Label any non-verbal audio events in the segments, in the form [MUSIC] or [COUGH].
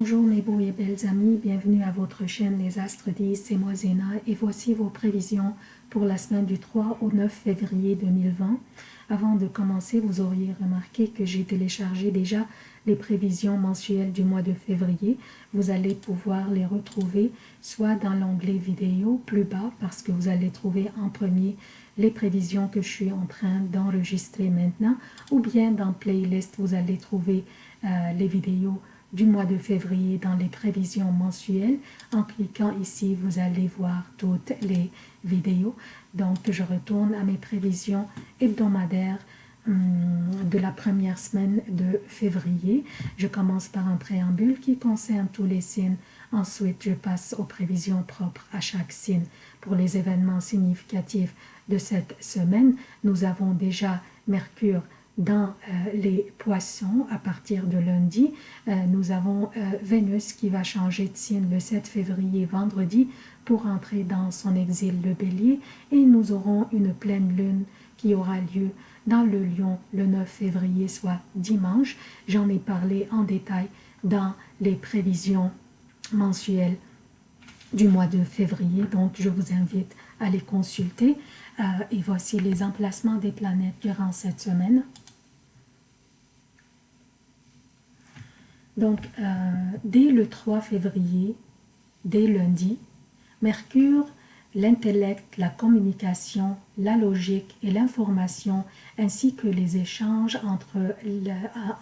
Bonjour mes beaux et belles amis, bienvenue à votre chaîne Les Astres 10, c'est moi Zéna et voici vos prévisions pour la semaine du 3 au 9 février 2020. Avant de commencer, vous auriez remarqué que j'ai téléchargé déjà les prévisions mensuelles du mois de février. Vous allez pouvoir les retrouver soit dans l'onglet vidéo plus bas parce que vous allez trouver en premier les prévisions que je suis en train d'enregistrer maintenant ou bien dans playlist vous allez trouver euh, les vidéos du mois de février dans les prévisions mensuelles. En cliquant ici, vous allez voir toutes les vidéos. Donc, je retourne à mes prévisions hebdomadaires hum, de la première semaine de février. Je commence par un préambule qui concerne tous les signes. Ensuite, je passe aux prévisions propres à chaque signe. Pour les événements significatifs de cette semaine, nous avons déjà Mercure dans euh, les poissons à partir de lundi. Euh, nous avons euh, Vénus qui va changer de signe le 7 février vendredi pour entrer dans son exil le bélier et nous aurons une pleine lune qui aura lieu dans le lion le 9 février soit dimanche. J'en ai parlé en détail dans les prévisions mensuelles du mois de février donc je vous invite à les consulter et voici les emplacements des planètes durant cette semaine. Donc, euh, dès le 3 février, dès lundi, Mercure, l'intellect, la communication, la logique et l'information, ainsi que les échanges entre,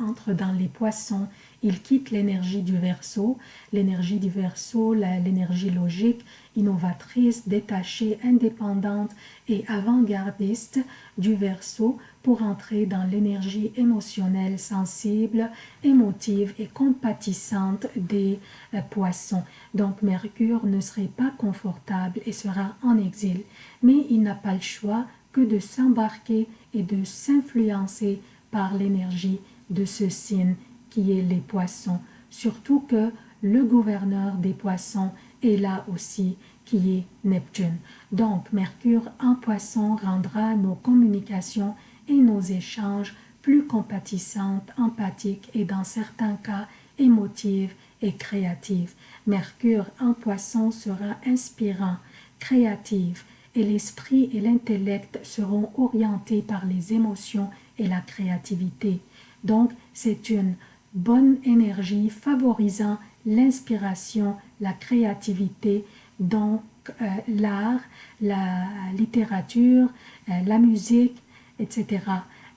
entre dans les poissons, il quitte l'énergie du verso, l'énergie du verso, l'énergie logique, innovatrice, détachée, indépendante et avant-gardiste du verso pour entrer dans l'énergie émotionnelle, sensible, émotive et compatissante des euh, poissons. Donc Mercure ne serait pas confortable et sera en exil, mais il n'a pas le choix que de s'embarquer et de s'influencer par l'énergie de ce signe qui est les poissons, surtout que le gouverneur des poissons est là aussi qui est Neptune. Donc Mercure en poisson rendra nos communications et nos échanges plus compatissantes, empathiques et dans certains cas émotives et créatives. Mercure en poisson sera inspirant, créatif et l'esprit et l'intellect seront orientés par les émotions et la créativité. Donc, c'est une bonne énergie favorisant l'inspiration, la créativité, donc euh, l'art, la littérature, euh, la musique, etc.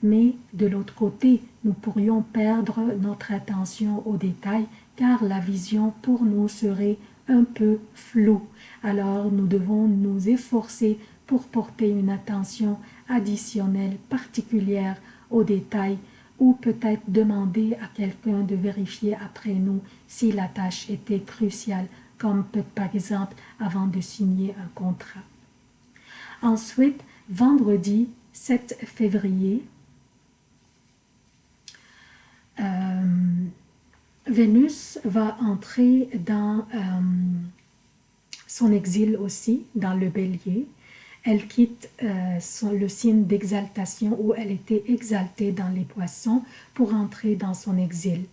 Mais de l'autre côté, nous pourrions perdre notre attention aux détails car la vision pour nous serait un peu floue. Alors nous devons nous efforcer pour porter une attention additionnelle particulière aux détails ou peut-être demander à quelqu'un de vérifier après nous si la tâche était cruciale, comme par exemple avant de signer un contrat. Ensuite, vendredi, 7 février, euh, Vénus va entrer dans euh, son exil aussi, dans le bélier. Elle quitte euh, le signe d'exaltation où elle était exaltée dans les poissons pour entrer dans son exil.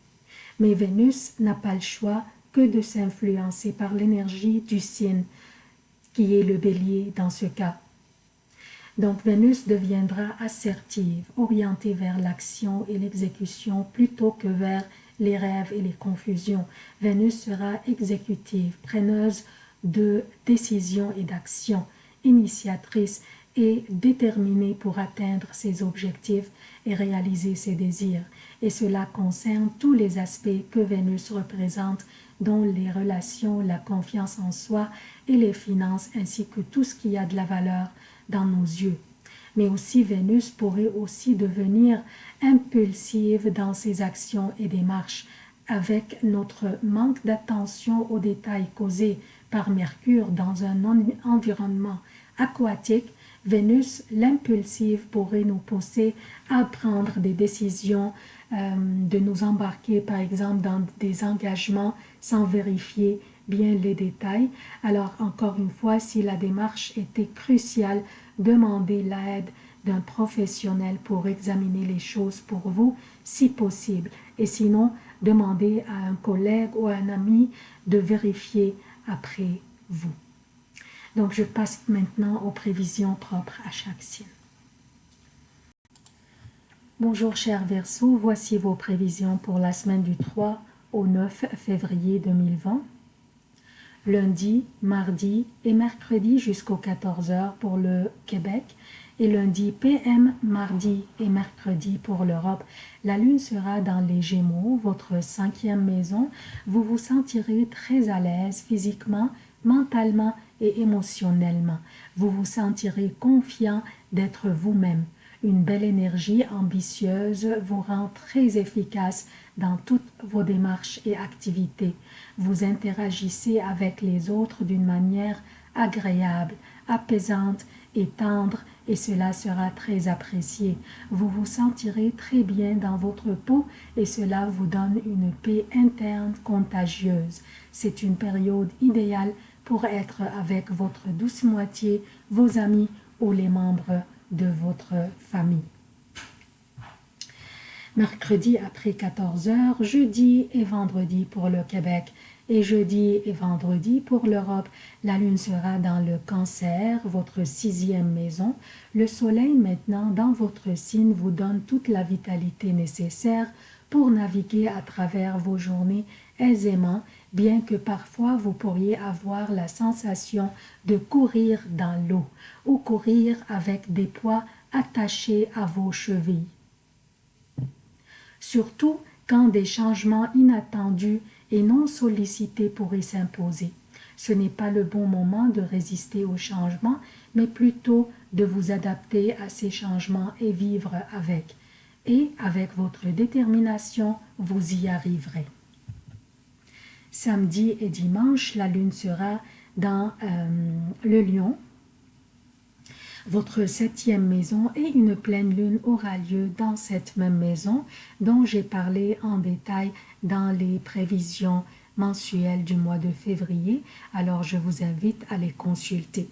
Mais Vénus n'a pas le choix que de s'influencer par l'énergie du signe qui est le bélier dans ce cas. Donc Vénus deviendra assertive, orientée vers l'action et l'exécution plutôt que vers les rêves et les confusions. Vénus sera exécutive, preneuse de décisions et d'actions, initiatrice et déterminée pour atteindre ses objectifs et réaliser ses désirs. Et cela concerne tous les aspects que Vénus représente, dont les relations, la confiance en soi et les finances, ainsi que tout ce qui a de la valeur dans nos yeux. Mais aussi Vénus pourrait aussi devenir impulsive dans ses actions et démarches avec notre manque d'attention aux détails causés par Mercure dans un environnement aquatique, Vénus, l'impulsive, pourrait nous pousser à prendre des décisions, euh, de nous embarquer par exemple dans des engagements sans vérifier bien les détails. Alors encore une fois, si la démarche était cruciale, demandez l'aide d'un professionnel pour examiner les choses pour vous, si possible. Et sinon, demandez à un collègue ou à un ami de vérifier après vous. Donc, je passe maintenant aux prévisions propres à chaque signe. Bonjour chers Verseaux, voici vos prévisions pour la semaine du 3 au 9 février 2020. Lundi, mardi et mercredi jusqu'aux 14h pour le Québec et lundi PM, mardi et mercredi pour l'Europe. La lune sera dans les Gémeaux, votre cinquième maison. Vous vous sentirez très à l'aise physiquement, mentalement et émotionnellement. Vous vous sentirez confiant d'être vous-même. Une belle énergie ambitieuse vous rend très efficace dans toutes vos démarches et activités. Vous interagissez avec les autres d'une manière agréable, apaisante et tendre et cela sera très apprécié. Vous vous sentirez très bien dans votre peau et cela vous donne une paix interne contagieuse. C'est une période idéale pour être avec votre douce moitié, vos amis ou les membres de votre famille. Mercredi après 14 heures, jeudi et vendredi pour le Québec et jeudi et vendredi pour l'Europe. La lune sera dans le cancer, votre sixième maison. Le soleil maintenant dans votre signe vous donne toute la vitalité nécessaire pour naviguer à travers vos journées aisément, bien que parfois vous pourriez avoir la sensation de courir dans l'eau ou courir avec des poids attachés à vos chevilles. Surtout quand des changements inattendus et non sollicités pourraient s'imposer. Ce n'est pas le bon moment de résister aux changements, mais plutôt de vous adapter à ces changements et vivre avec. Et avec votre détermination, vous y arriverez. Samedi et dimanche, la lune sera dans euh, le lion, votre septième maison et une pleine lune aura lieu dans cette même maison dont j'ai parlé en détail dans les prévisions mensuelles du mois de février, alors je vous invite à les consulter.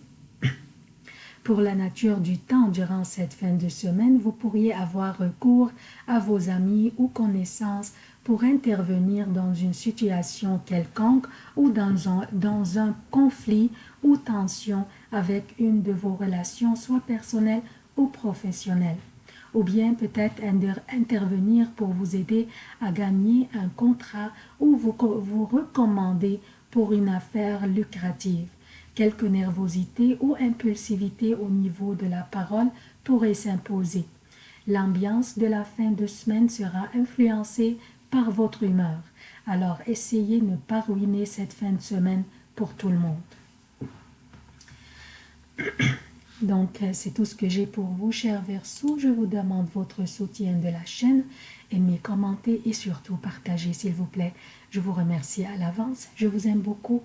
Pour la nature du temps durant cette fin de semaine, vous pourriez avoir recours à vos amis ou connaissances pour intervenir dans une situation quelconque ou dans un, conflit ou tension avec une de vos relations, soit personnelles ou professionnelles. Ou bien peut-être intervenir pour vous aider à gagner un contrat ou vous recommander pour une affaire lucrative. Quelque nervosité ou impulsivité au niveau de la parole pourrait s'imposer. L'ambiance de la fin de semaine sera influencée par votre humeur. Alors essayez de ne pas ruiner cette fin de semaine pour tout le monde. [COUGHS] Donc, euh, c'est tout ce que j'ai pour vous, chers Verseaux. Je vous demande votre soutien de la chaîne. Aimez, commentez et surtout partagez, s'il vous plaît. Je vous remercie à l'avance. Je vous aime beaucoup